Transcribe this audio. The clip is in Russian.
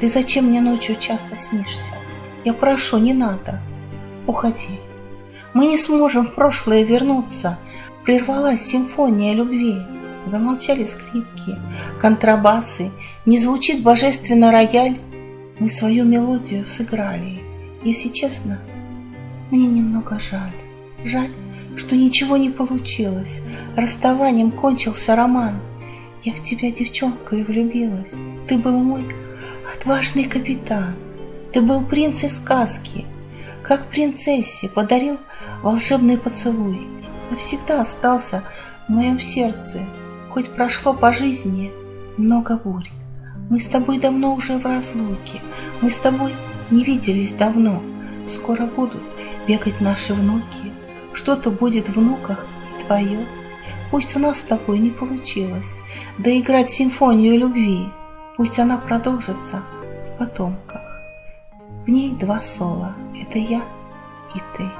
Ты зачем мне ночью часто снишься? Я прошу, не надо. Уходи. Мы не сможем в прошлое вернуться. Прервалась симфония любви. Замолчали скрипки, контрабасы, Не звучит божественно рояль. Мы свою мелодию сыграли. Если честно, мне немного жаль. Жаль, что ничего не получилось. Расставанием кончился роман. Я в тебя, девчонка, и влюбилась. Ты был мой отважный капитан. Ты был принц из сказки. Как принцессе подарил волшебный поцелуй. Навсегда остался в моем сердце. Хоть прошло по жизни много бурь. Мы с тобой давно уже в разлуке. Мы с тобой не виделись давно. Скоро будут бегать наши внуки. Что-то будет в внуках твое. Пусть у нас с тобой не получилось доиграть симфонию любви. Пусть она продолжится в потомках. В ней два соло — это я и ты.